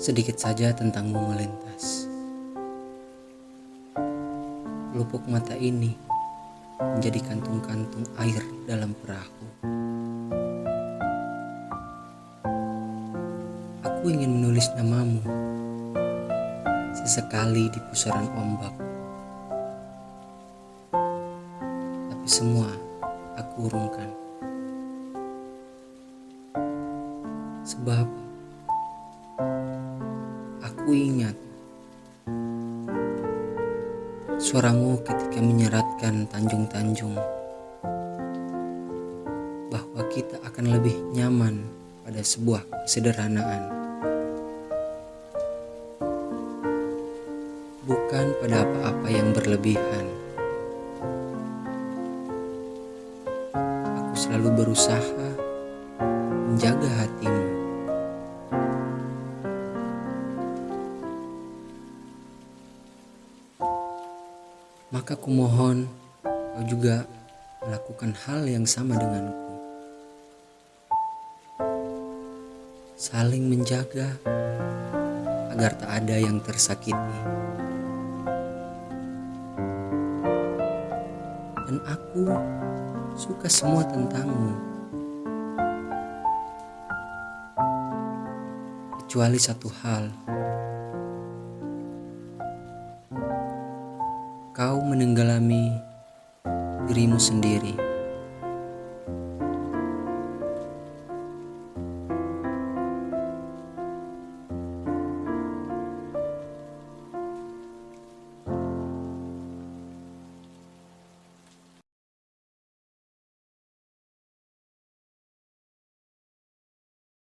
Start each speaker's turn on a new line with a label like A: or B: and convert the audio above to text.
A: Sedikit saja tentangmu melintas. Lupuk mata ini menjadi kantung-kantung air dalam perahu. Aku ingin menulis namamu sesekali di pusaran ombak. Tapi semua aku urungkan. Sebab Aku ingat suaramu ketika menyeratkan tanjung-tanjung bahwa kita akan lebih nyaman pada sebuah kesederhanaan. Bukan pada apa-apa yang berlebihan. Aku selalu berusaha menjaga hatimu. Maka kumohon kau juga melakukan hal yang sama denganku. Saling menjaga agar tak ada yang tersakiti. Dan aku suka semua tentangmu. Kecuali satu hal. kau menenggelami dirimu sendiri.